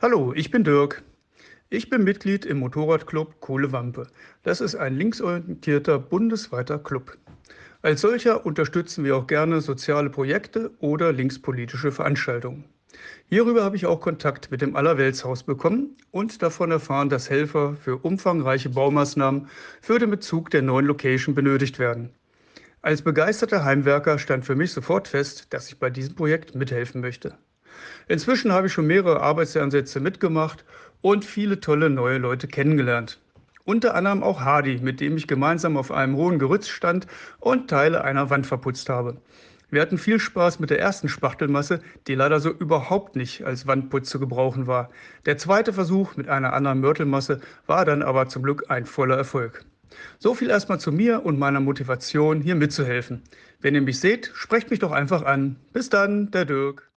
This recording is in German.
Hallo, ich bin Dirk. Ich bin Mitglied im Motorradclub Kohlewampe. Das ist ein linksorientierter bundesweiter Club. Als solcher unterstützen wir auch gerne soziale Projekte oder linkspolitische Veranstaltungen. Hierüber habe ich auch Kontakt mit dem Allerweltshaus bekommen und davon erfahren, dass Helfer für umfangreiche Baumaßnahmen für den Bezug der neuen Location benötigt werden. Als begeisterter Heimwerker stand für mich sofort fest, dass ich bei diesem Projekt mithelfen möchte. Inzwischen habe ich schon mehrere Arbeitsansätze mitgemacht und viele tolle neue Leute kennengelernt. Unter anderem auch Hardy, mit dem ich gemeinsam auf einem hohen Gerüst stand und Teile einer Wand verputzt habe. Wir hatten viel Spaß mit der ersten Spachtelmasse, die leider so überhaupt nicht als Wandputz zu gebrauchen war. Der zweite Versuch mit einer anderen Mörtelmasse war dann aber zum Glück ein voller Erfolg. So viel erstmal zu mir und meiner Motivation, hier mitzuhelfen. Wenn ihr mich seht, sprecht mich doch einfach an. Bis dann, der Dirk.